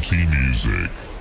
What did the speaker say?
Funky music.